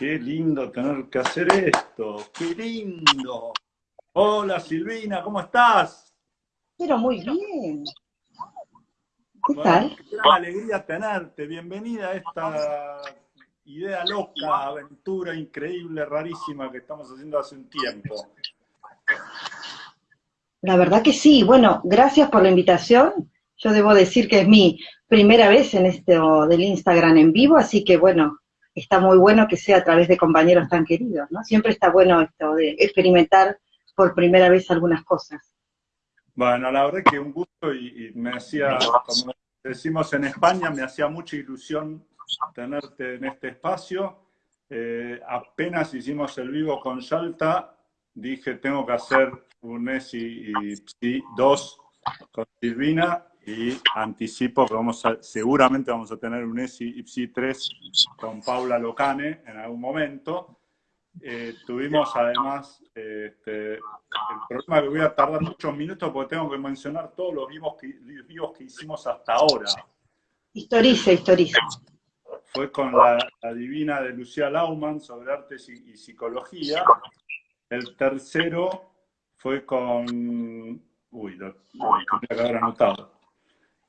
Qué lindo tener que hacer esto, qué lindo. Hola Silvina, ¿cómo estás? Pero muy bien. ¿Qué tal? Qué gran alegría tenerte. Bienvenida a esta idea loca, aventura increíble, rarísima que estamos haciendo hace un tiempo. La verdad que sí. Bueno, gracias por la invitación. Yo debo decir que es mi primera vez en esto del Instagram en vivo, así que bueno, está muy bueno que sea a través de compañeros tan queridos, ¿no? Siempre está bueno esto de experimentar por primera vez algunas cosas. Bueno, la verdad que un gusto y, me hacía, como decimos en España, me hacía mucha ilusión tenerte en este espacio. Eh, apenas hicimos el vivo con Salta, dije tengo que hacer un ESI y 2 con Silvina y anticipo que vamos a, seguramente vamos a tener un ESI IPSI 3 con Paula Locane en algún momento. Eh, tuvimos además este, el problema que voy a tardar muchos minutos porque tengo que mencionar todos los vivos que, vivos que hicimos hasta ahora. Historiza, historiza. Fue con la, divina de Lucía Lauman sobre artes y, psicología. El tercero fue con... Uy, lo, tenía que haber anotado.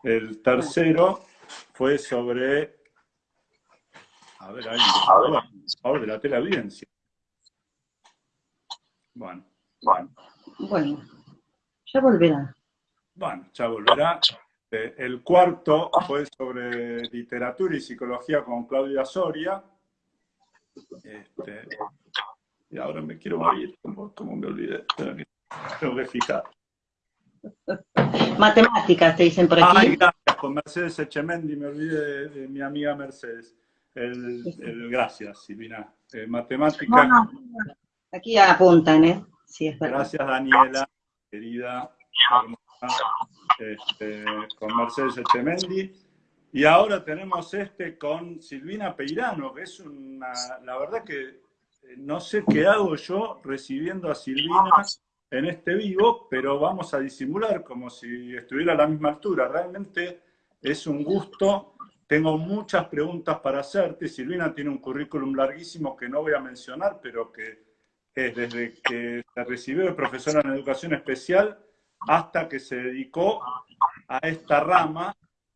El tercero fue sobre, a ver, ahí, a favor de la teleaudiencia. Bueno, bueno. Bueno, ya volverá. Bueno, ya volverá. Eh, el cuarto fue sobre literatura y psicología con Claudia Soria. Este, y ahora me quiero morir, como, me olvidé. Tengo que fijar. Matemáticas, te dicen por aquí. Ay, gracias, con Mercedes Echemendi, me olvidé de, mi amiga Mercedes. El, gracias, Silvina. Eh, matemáticas. Aquí apuntan, ¿eh? Sí, es Gracias, Daniela, querida, este, con Mercedes Echemendi. Y ahora tenemos este con Silvina Peirano, que es una, la verdad que eh, no sé qué hago yo recibiendo a Silvina en este vivo, pero vamos a disimular como si estuviera a la misma altura. Realmente es un gusto. Tengo muchas preguntas para hacerte. Silvina tiene un currículum larguísimo que no voy a mencionar, pero que es desde que se recibió de profesora en educación especial hasta que se dedicó a esta rama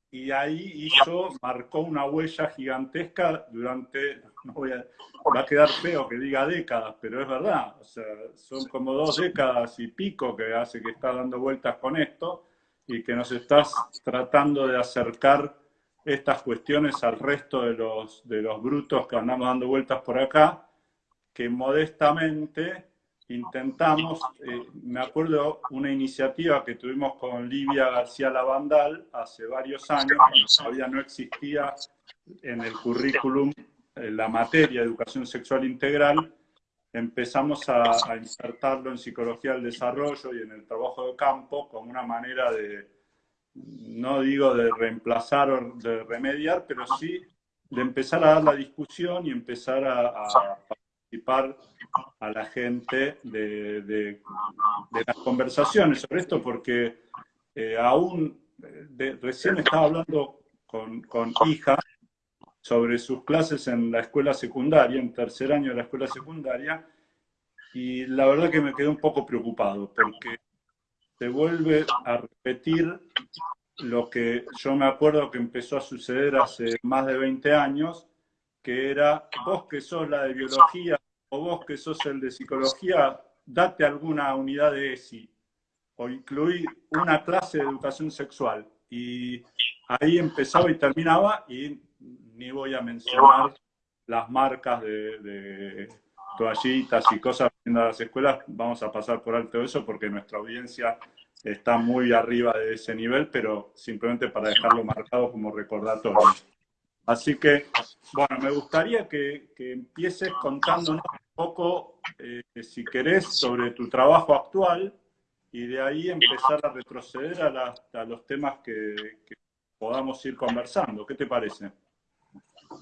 y ahí hizo, marcó una huella gigantesca durante, no voy a, va a quedar feo que diga décadas, pero es verdad, o sea, son como dos décadas y pico que hace que está dando vueltas con esto y que nos estás tratando de acercar estas cuestiones al resto de los, de los brutos que andamos dando vueltas por acá, que modestamente intentamos, eh, me acuerdo una iniciativa que tuvimos con Livia García Lavandal hace varios años, cuando todavía no existía en el currículum la materia educación sexual integral, empezamos a, insertarlo en psicología del desarrollo y en el trabajo de campo como una manera de, no digo de reemplazar o de remediar, pero sí de empezar a dar la discusión y empezar a, participar a la gente de, las conversaciones sobre esto, porque eh, aún de, recién estaba hablando con, con hija sobre sus clases en la escuela secundaria, en tercer año de la escuela secundaria, y la verdad que me quedé un poco preocupado, porque se vuelve a repetir lo que yo me acuerdo que empezó a suceder hace más de 20 años, que era vos que sos la de biología o vos que sos el de psicología, date alguna unidad de ESI o incluir una clase de educación sexual. Y ahí empezaba y terminaba y ni voy a mencionar las marcas de, toallitas y cosas en las escuelas, vamos a pasar por alto eso porque nuestra audiencia está muy arriba de ese nivel, pero simplemente para dejarlo marcado como recordatorio. Así que, bueno, me gustaría que, empieces contándonos un poco, eh, si querés, sobre tu trabajo actual y de ahí empezar a retroceder a, los temas que, podamos ir conversando. ¿Qué te parece?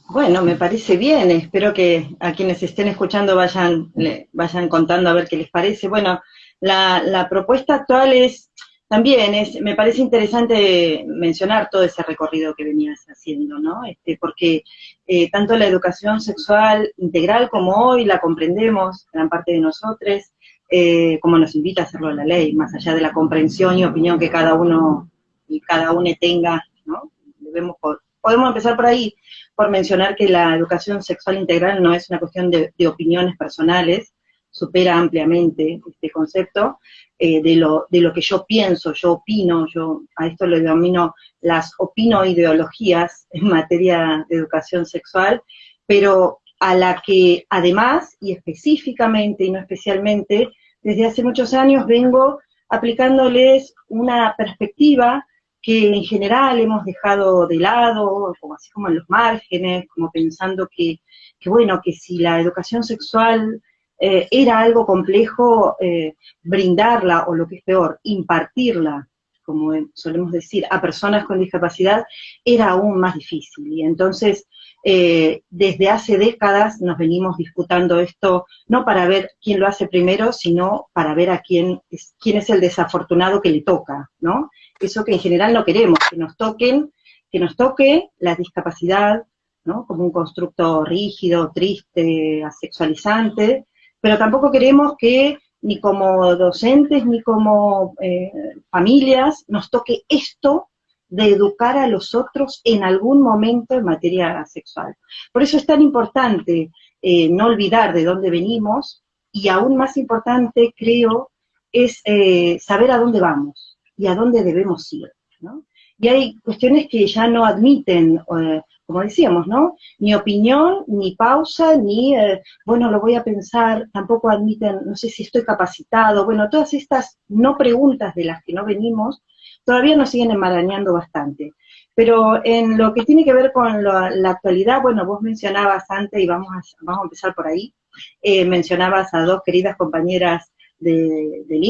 Bueno, me parece bien. Espero que a quienes estén escuchando vayan, vayan contando a ver qué les parece. Bueno, la, la propuesta actual es también es, me parece interesante mencionar todo ese recorrido que venías haciendo, ¿no? Este, porque eh, tanto la educación sexual integral como hoy la comprendemos, gran parte de nosotros, eh, como nos invita a hacerlo la ley, más allá de la comprensión y opinión que cada uno y cada uno tenga, ¿no? Debemos podemos empezar por ahí, por mencionar que la educación sexual integral no es una cuestión de, opiniones personales, supera ampliamente este concepto, eh, de, lo, de lo que yo pienso, yo opino, yo a esto lo denomino las opino-ideologías en materia de educación sexual, pero a la que además y específicamente y no especialmente, desde hace muchos años vengo aplicándoles una perspectiva que en general hemos dejado de lado, como así como en los márgenes, como pensando que, bueno, que si la educación sexual eh, era algo complejo, eh, brindarla, o lo que es peor, impartirla, como solemos decir, a personas con discapacidad, era aún más difícil. Y entonces, eh, desde hace décadas nos venimos disputando esto, no para ver quién lo hace primero, sino para ver a quién es, quién es el desafortunado que le toca, ¿no? Eso que en general no queremos, que nos toquen, que nos toque la discapacidad, ¿no? Como un constructo rígido, triste, asexualizante, pero tampoco queremos que ni como docentes ni como eh, familias nos toque esto de educar a los otros en algún momento en materia sexual. Por eso es tan importante eh, no olvidar de dónde venimos y aún más importante, creo, es eh, saber a dónde vamos y a dónde debemos ir, ¿no? Y hay cuestiones que ya no admiten, eh, como decíamos, ¿no? Ni opinión, ni pausa, ni, eh, bueno, lo voy a pensar, tampoco admiten, no sé si estoy capacitado, bueno, todas estas no preguntas de las que no venimos, todavía nos siguen enmarañando bastante. Pero en lo que tiene que ver con la actualidad, bueno, vos mencionabas antes, y vamos a, vamos a empezar por ahí, eh, mencionabas a dos queridas compañeras de, del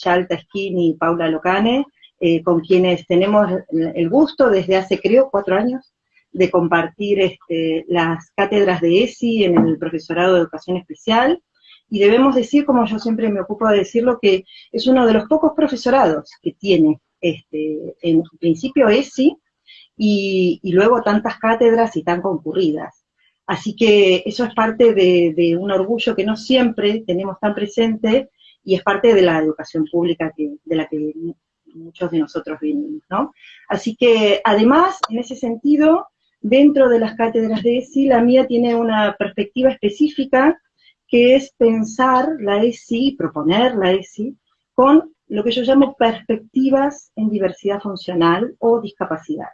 Chalta Skin y Paula Locane, eh, con quienes tenemos el gusto desde hace, creo, cuatro años, de compartir este, las cátedras de ESI en el profesorado de educación especial. Y debemos decir, como yo siempre me ocupo de decirlo, que es uno de los pocos profesorados que tiene este, en principio ESI y, luego tantas cátedras y tan concurridas. Así que eso es parte de, de un orgullo que no siempre tenemos tan presente y es parte de la educación pública que, de la que muchos de nosotros venimos, ¿no? Así que, además, en ese sentido, dentro de las cátedras de ESI, la mía tiene una perspectiva específica, que es pensar la ESI, proponer la ESI, con lo que yo llamo perspectivas en diversidad funcional o discapacidad.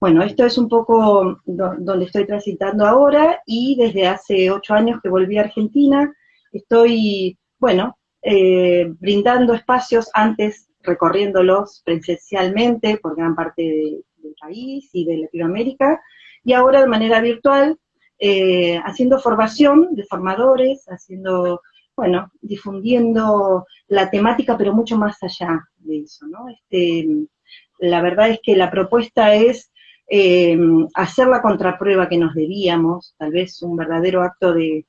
Bueno, esto es un poco donde estoy transitando ahora y desde hace ocho años que volví a Argentina, estoy, bueno, eh, brindando espacios antes recorriéndolos presencialmente por gran parte del país y de Latinoamérica, y ahora de manera virtual, eh, haciendo formación de formadores, haciendo, bueno, difundiendo la temática, pero mucho más allá de eso, ¿no? Este, la verdad es que la propuesta es eh, hacer la contraprueba que nos debíamos, tal vez un verdadero acto de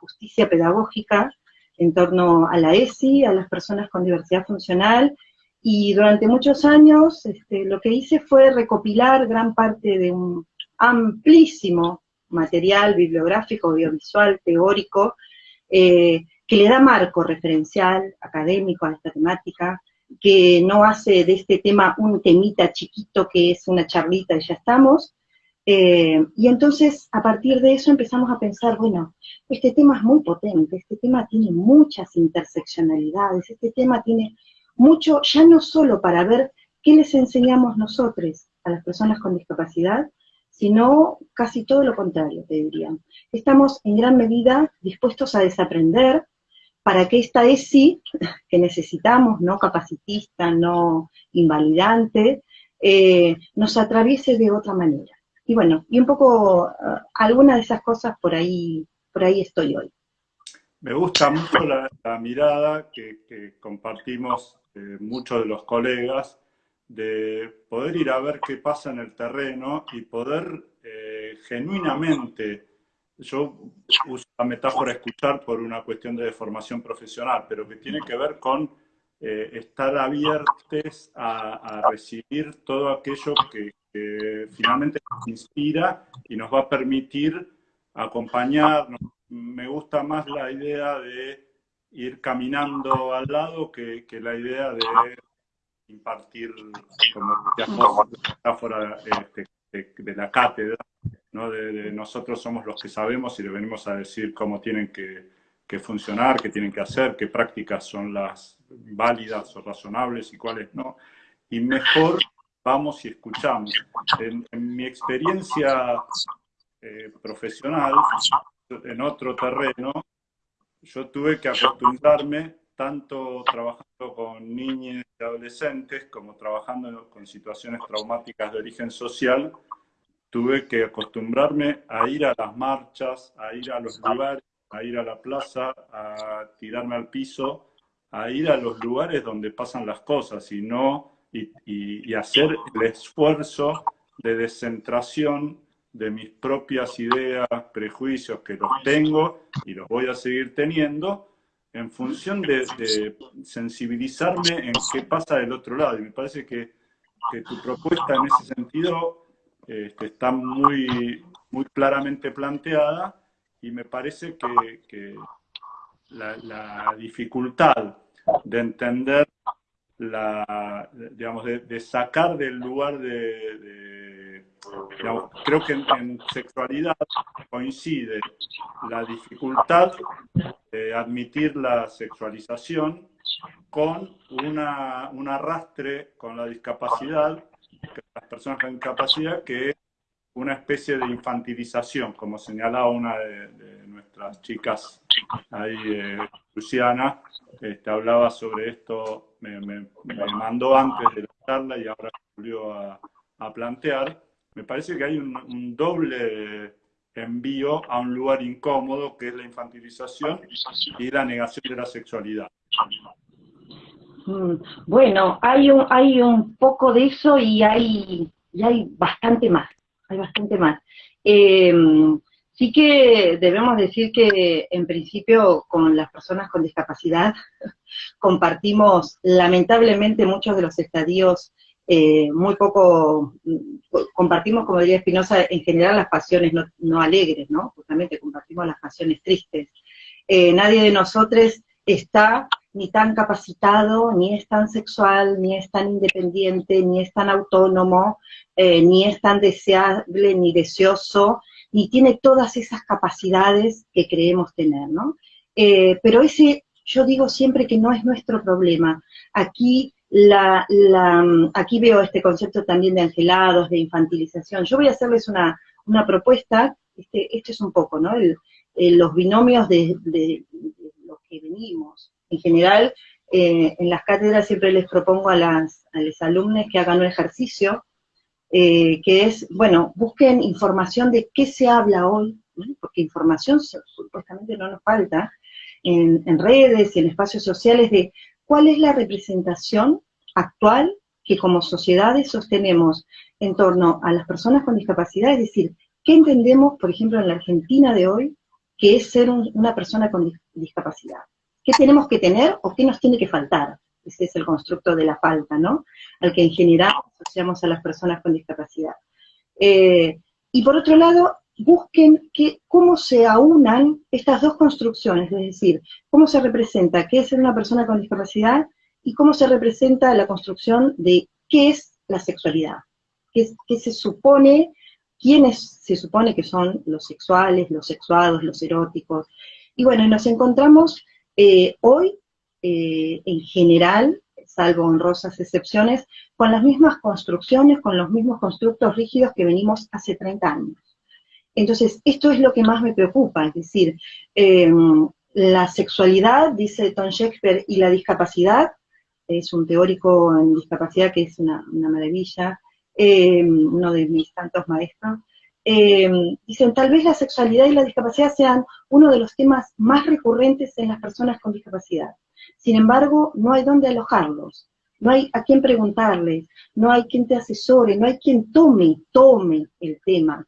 justicia pedagógica, en torno a la ESI, a las personas con diversidad funcional, y durante muchos años este, lo que hice fue recopilar gran parte de un amplísimo material bibliográfico, audiovisual, teórico, eh, que le da marco referencial, académico a esta temática, que no hace de este tema un temita chiquito que es una charlita y ya estamos, eh, y entonces, a partir de eso empezamos a pensar, bueno, este tema es muy potente, este tema tiene muchas interseccionalidades, este tema tiene mucho, ya no solo para ver qué les enseñamos nosotros a las personas con discapacidad, sino casi todo lo contrario, te diría. Estamos en gran medida dispuestos a desaprender para que esta ESI que necesitamos, no capacitista, no invalidante, eh, nos atraviese de otra manera. Y bueno, y un poco uh, alguna de esas cosas por ahí, por ahí estoy hoy. Me gusta mucho la, mirada que, compartimos eh, muchos de los colegas de poder ir a ver qué pasa en el terreno y poder eh, genuinamente, yo uso la metáfora escuchar por una cuestión de formación profesional, pero que tiene que ver con eh, estar abiertos a, recibir todo aquello que, finalmente nos inspira y nos va a permitir acompañar. Me gusta más la idea de ir caminando al lado que, la idea de impartir, como metáfora este, de, la cátedra, ¿no? De, nosotros somos los que sabemos y le venimos a decir cómo tienen que, que funcionar, qué tienen que hacer, qué prácticas son las válidas o razonables y cuáles no. Y mejor vamos y escuchamos. En, mi experiencia eh, profesional, en otro terreno, yo tuve que acostumbrarme tanto trabajando con niños y adolescentes como trabajando con situaciones traumáticas de origen social, tuve que acostumbrarme a ir a las marchas, a ir a los lugares, a ir a la plaza, a tirarme al piso, a ir a los lugares donde pasan las cosas y no y, hacer el esfuerzo de descentración de mis propias ideas, prejuicios que los tengo y los voy a seguir teniendo en función de, sensibilizarme en qué pasa del otro lado. Y me parece que, tu propuesta en ese sentido este, está muy, muy claramente planteada y me parece que, la, dificultad de entender, la, digamos, de, sacar del lugar de, creo que en, sexualidad coincide la dificultad de admitir la sexualización con una, un arrastre con la discapacidad, las personas con discapacidad, que una especie de infantilización, como señalaba una de, nuestras chicas ahí, eh, Luciana, este, hablaba sobre esto, me, mandó antes de la charla y ahora volvió a, plantear. Me parece que hay un, doble envío a un lugar incómodo, que es la infantilización y la negación de la sexualidad. Mm, bueno, hay un, hay un poco de eso y hay, y hay bastante más hay bastante más. Em, sí que debemos decir que en principio con las personas con discapacidad compartimos lamentablemente muchos de los estadios eh, muy poco, compartimos, como diría Espinosa, en general las pasiones no, alegres, ¿no? Justamente compartimos las pasiones tristes. Eh, nadie de nosotros está ni tan capacitado, ni es tan sexual, ni es tan independiente, ni es tan autónomo, eh, ni es tan deseable, ni deseoso, ni tiene todas esas capacidades que creemos tener, ¿no? Eh, pero ese, yo digo siempre que no es nuestro problema. Aquí, la, aquí veo este concepto también de angelados, de infantilización. Yo voy a hacerles una, propuesta, este, este es un poco, ¿no? los binomios de, de los que venimos en general, eh, en las cátedras siempre les propongo a, los alumnos que hagan un ejercicio, eh, que es, bueno, busquen información de qué se habla hoy, porque información supuestamente no nos falta, en redes y en espacios sociales de cuál es la representación actual que como sociedades sostenemos en torno a las personas con discapacidad, es decir, ¿qué entendemos, por ejemplo, en la Argentina de hoy, que es ser una persona con discapacidad? ¿Qué tenemos que tener o qué nos tiene que faltar? Ese es el constructo de la falta, ¿no? Al que en general asociamos a las personas con discapacidad. Eh, y por otro lado, busquen que, cómo se aunan estas dos construcciones, es decir, cómo se representa qué es ser una persona con discapacidad y cómo se representa la construcción de qué es la sexualidad, qué, qué se supone, quiénes se supone que son los sexuales, los sexuados, los eróticos. Y bueno, nos encontramos eh, hoy, eh, en general, salvo honrosas excepciones, con las mismas construcciones, con los mismos constructos rígidos que venimos hace 30 años. Entonces, esto es lo que más me preocupa, es decir, em, la sexualidad, dice Tom Shakespeare, y la discapacidad, es un teórico en discapacidad que es una, maravilla, em, uno de mis tantos maestros, eh, dicen, tal vez la sexualidad y la discapacidad sean uno de los temas más recurrentes en las personas con discapacidad. Sin embargo, no hay dónde alojarlos, no hay a quién preguntarles, no hay quien te asesore, no hay quien tome, tome el tema,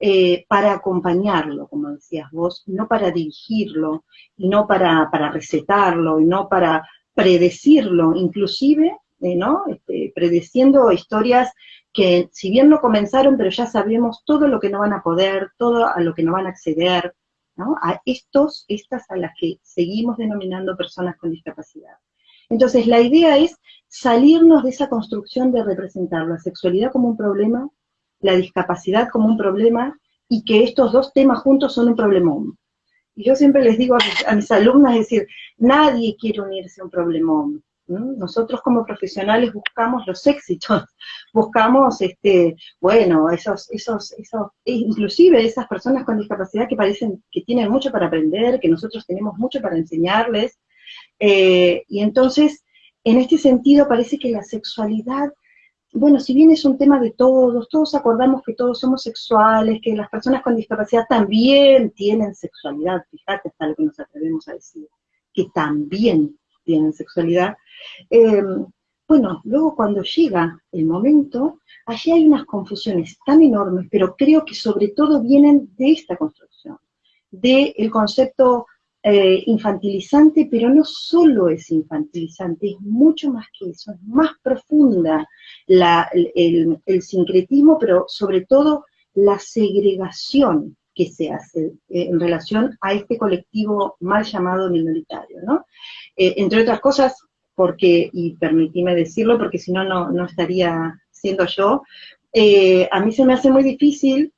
eh, para acompañarlo, como decías vos, no para dirigirlo, y no para, para recetarlo, y no para, predecirlo, inclusive, eh, ¿no? Este, predeciendo historias que si bien no comenzaron, pero ya sabemos todo lo que no van a poder, todo a lo que no van a acceder, ¿no? A estos, estas a las que seguimos denominando personas con discapacidad. Entonces, la idea es salirnos de esa construcción de representar la sexualidad como un problema, la discapacidad como un problema, y que estos dos temas juntos son un problemón. Y yo siempre les digo a mis, alumnas, es decir, nadie quiere unirse a un problemón. Nosotros como profesionales buscamos los éxitos, buscamos, este, bueno, esos, esos, esos, inclusive esas personas con discapacidad que parecen que tienen mucho para aprender, que nosotros tenemos mucho para enseñarles, eh, y entonces, en este sentido, parece que la sexualidad, bueno, si bien es un tema de todos, todos acordamos que todos somos sexuales, que las personas con discapacidad también tienen sexualidad, fíjate hasta lo que nos atrevemos a decir, que también tienen sexualidad. Eh, bueno, luego cuando llega el momento, allí hay unas confusiones tan enormes, pero creo que sobre todo vienen de esta construcción, del concepto eh, infantilizante, pero no solo es infantilizante, es mucho más que eso, es más profunda el, sincretismo, pero sobre todo la segregación que se hace eh, en relación a este colectivo mal llamado minoritario, ¿no? Eh, entre otras cosas, porque, y permitíme decirlo, porque si no, no estaría siendo yo, a mí se me hace muy difícil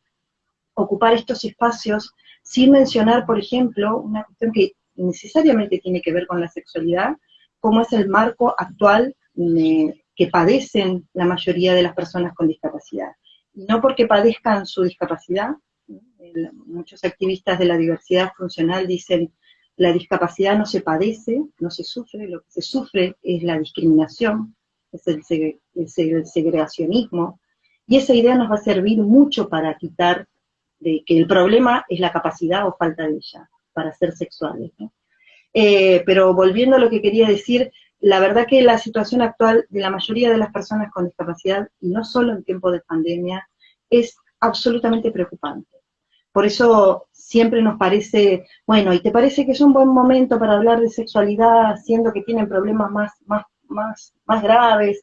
ocupar estos espacios sin mencionar, por ejemplo, una cuestión que necesariamente tiene que ver con la sexualidad, como es el marco actual eh, que padecen la mayoría de las personas con discapacidad. No porque padezcan su discapacidad, muchos activistas de la diversidad funcional dicen, la discapacidad no se padece, no se sufre, lo que se sufre es la discriminación, es el, el segregacionismo, y esa idea nos va a servir mucho para quitar de que el problema es la capacidad o falta de ella para ser sexuales. Eh, pero volviendo a lo que quería decir, la verdad que la situación actual de la mayoría de las personas con discapacidad, y no solo en tiempo de pandemia, es absolutamente preocupante. Por eso siempre nos parece, bueno, ¿y te parece que es un buen momento para hablar de sexualidad, siendo que tienen problemas más, más, más, más graves?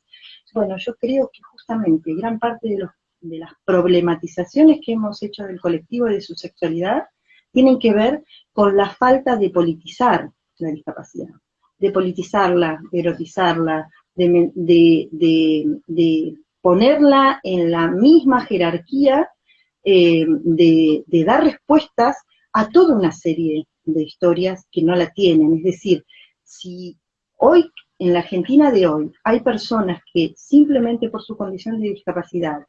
Bueno, yo creo que justamente gran parte de los de las problematizaciones que hemos hecho del colectivo y de su sexualidad tienen que ver con la falta de politizar la discapacidad, de politizarla, de erotizarla, de, ponerla en la misma jerarquía, eh, de, dar respuestas a toda una serie de historias que no la tienen. Es decir, si hoy, en la Argentina de hoy, hay personas que simplemente por su condición de discapacidad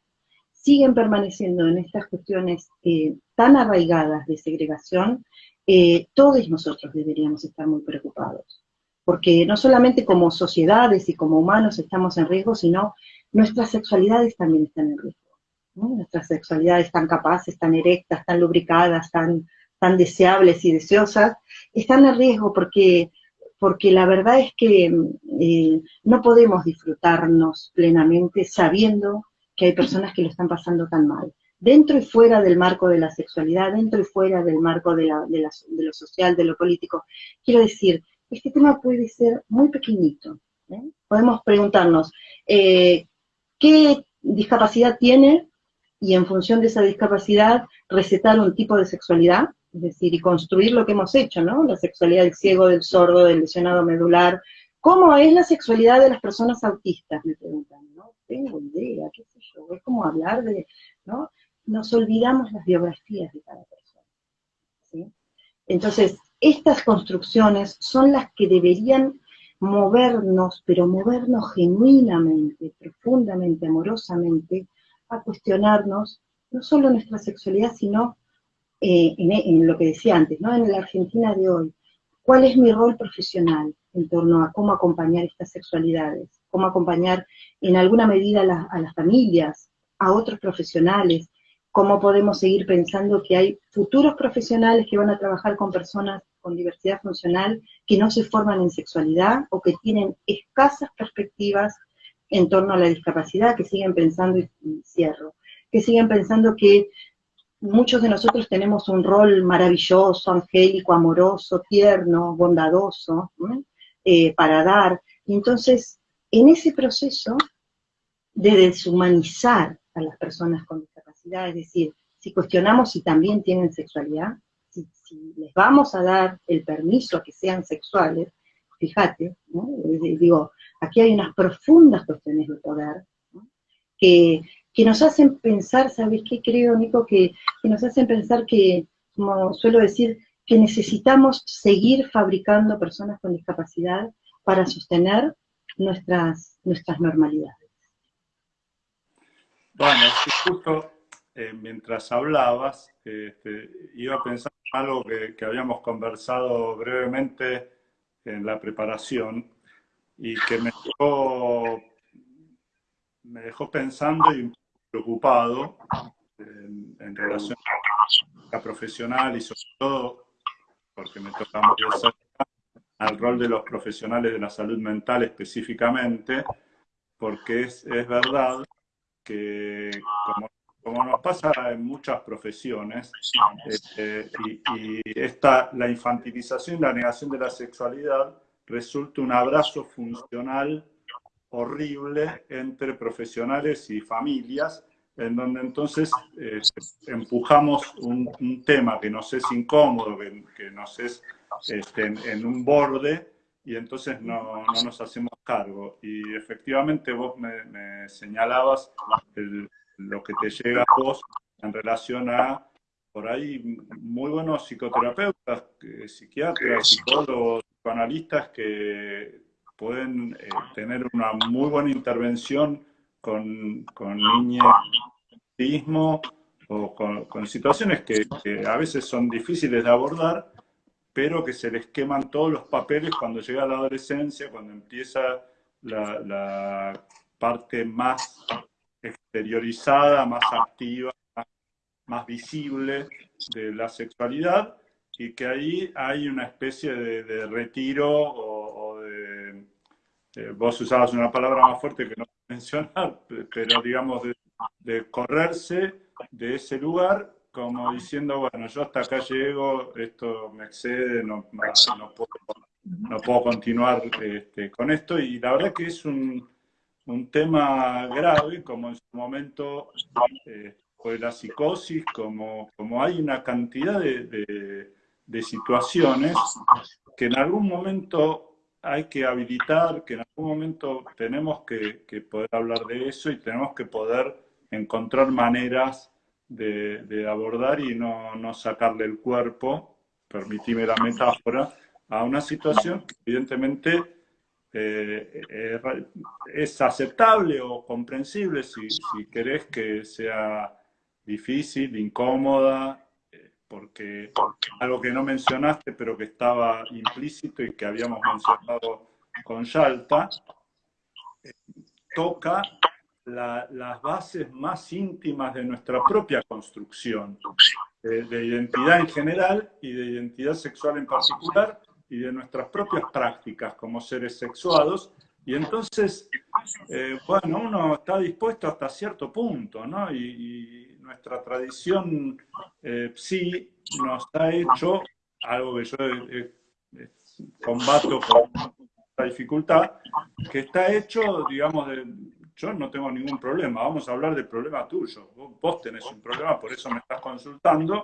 siguen permaneciendo en estas cuestiones eh, tan arraigadas de segregación, eh, todos nosotros deberíamos estar muy preocupados. Porque no solamente como sociedades y como humanos estamos en riesgo, sino nuestras sexualidades también están en riesgo. Nuestras sexualidades tan capaces, tan erectas, tan lubricadas, tan, tan deseables y deseosas, están en riesgo porque, porque la verdad es que eh, no podemos disfrutarnos plenamente sabiendo que hay personas que lo están pasando tan mal. Dentro y fuera del marco de la sexualidad, dentro y fuera del marco de, lo social, de lo político. Quiero decir, este tema puede ser muy pequeñito. ¿eh? Podemos preguntarnos, eh, ¿qué discapacidad tiene? Y en función de esa discapacidad, recetar un tipo de sexualidad, es decir, y construir lo que hemos hecho, ¿no? La sexualidad del ciego, del sordo, del lesionado medular. ¿Cómo es la sexualidad de las personas autistas? Me preguntan, ¿no? Tengo idea, qué es como hablar de, ¿no? Nos olvidamos las biografías de cada persona. Entonces, estas construcciones son las que deberían movernos, pero movernos genuinamente, profundamente, amorosamente, a cuestionarnos no solo nuestra sexualidad, sino eh, en, en, lo que decía antes, ¿no? en la Argentina de hoy, cuál es mi rol profesional en torno a cómo acompañar estas sexualidades, cómo acompañar en alguna medida a, las familias, a otros profesionales, cómo podemos seguir pensando que hay futuros profesionales que van a trabajar con personas con diversidad funcional que no se forman en sexualidad o que tienen escasas perspectivas en torno a la discapacidad, que siguen pensando, y cierro, que siguen pensando que muchos de nosotros tenemos un rol maravilloso, angélico, amoroso, tierno, bondadoso, eh, para dar. Entonces, en ese proceso de deshumanizar a las personas con discapacidad, es decir, si cuestionamos si también tienen sexualidad, si, les vamos a dar el permiso a que sean sexuales, fíjate, digo, aquí hay unas profundas cuestiones de poder que, nos hacen pensar, ¿sabes qué creo, Nico? Que, que nos hacen pensar que, como suelo decir, que necesitamos seguir fabricando personas con discapacidad para sostener nuestras, nuestras normalidades. Bueno, justo eh, mientras hablabas, este, iba a pensar en algo que, que, habíamos conversado brevemente en la preparación y que me dejó, me dejó pensando y preocupado en, relación a la profesional y sobre todo porque me toca al rol de los profesionales de la salud mental específicamente, porque es, es verdad que como, como, nos pasa en muchas profesiones, este, y, esta, la infantilización y la negación de la sexualidad resulta un abrazo funcional horrible entre profesionales y familias, en donde entonces eh, empujamos un, tema que nos es incómodo, que, que nos es este, en, un borde, y entonces no, no, nos hacemos cargo. Y efectivamente vos me, señalabas lo que te llega a vos en relación a, por ahí, muy buenos psicoterapeutas, psiquiatras, psicólogos, psicoanalistas que pueden eh, tener una muy buena intervención con, con niños o con, situaciones que, a veces son difíciles de abordar, pero que se les queman todos los papeles cuando llega la adolescencia, cuando empieza la, parte más exteriorizada, más activa, más, visible de la sexualidad, y que ahí hay una especie de, retiro o, de... Eh, vos usabas una palabra más fuerte que no mencionar, pero digamos de correrse de ese lugar como diciendo, bueno, yo hasta acá llego, esto me excede, no, no, puedo, continuar este, con esto. Y la verdad que es un, un tema grave, como en su momento eh, fue la psicosis, como, como hay una cantidad de, de, situaciones que en algún momento hay que habilitar, que en algún momento tenemos que, poder hablar de eso y tenemos que poder encontrar maneras de, abordar y no, sacarle el cuerpo, permitime la metáfora, a una situación que evidentemente eh, es aceptable o comprensible si, querés que sea difícil, incómoda, eh, porque algo que no mencionaste pero que estaba implícito y que habíamos mencionado con Yalta, eh, toca las bases más íntimas de nuestra propia construcción, de, identidad en general y de identidad sexual en particular, y de nuestras propias prácticas como seres sexuados. Y entonces, eh, bueno, uno está dispuesto hasta cierto punto, ¿no? Y, nuestra tradición eh, sí nos ha hecho, algo que yo combato con la dificultad, que está hecho, digamos, de, yo no tengo ningún problema, vamos a hablar del problema tuyo. Vos tenés un problema, por eso me estás consultando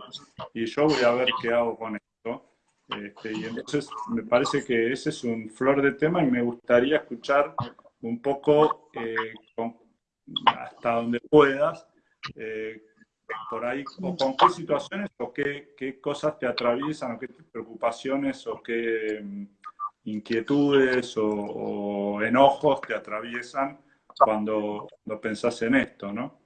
y yo voy a ver qué hago con esto. Este, y entonces me parece que ese es un flor de tema y me gustaría escuchar un poco eh, hasta donde puedas, eh, por ahí, o con qué situaciones o qué, qué, cosas te atraviesan, o qué preocupaciones o qué mm, inquietudes o, enojos te atraviesan cuando, lo pensás en esto, ¿no?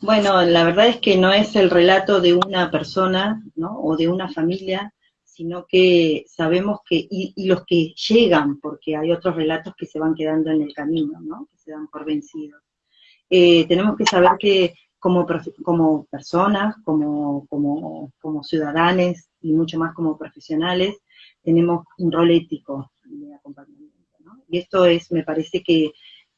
Bueno, la verdad es que no es el relato de una persona, ¿no? O de una familia, sino que sabemos que, y, los que llegan, porque hay otros relatos que se van quedando en el camino, ¿no? Que se dan por vencidos. Eh, tenemos que saber que como, como personas, como, como, como ciudadanos y mucho más como profesionales, tenemos un rol ético de acompañamiento. Y esto es, me parece que,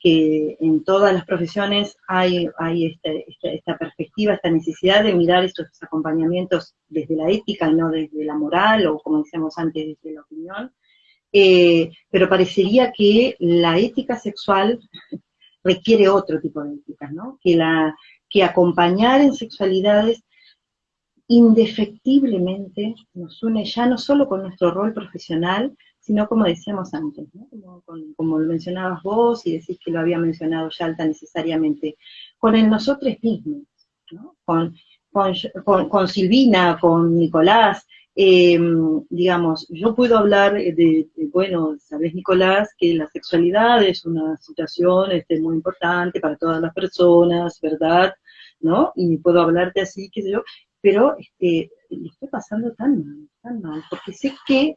en todas las profesiones hay, hay este, este, esta perspectiva, esta necesidad de mirar estos acompañamientos desde la ética y no desde la moral, o como decíamos antes, desde la opinión. eh, pero parecería que la ética sexual requiere otro tipo de ética, ¿no? Que, la, que acompañar en sexualidades indefectiblemente nos une ya no solo con nuestro rol profesional, sino como decíamos antes, como, lo mencionabas vos y decís que lo había mencionado Yalta necesariamente, con nosotros mismos, con, con, Silvina, con Nicolás, em, digamos, yo puedo hablar de, bueno, sabes Nicolás, que la sexualidad es una situación este, muy importante para todas las personas, ¿verdad? ¿No? Y puedo hablarte así, qué yo, pero este, lo estoy pasando tan mal, tan mal, porque sé que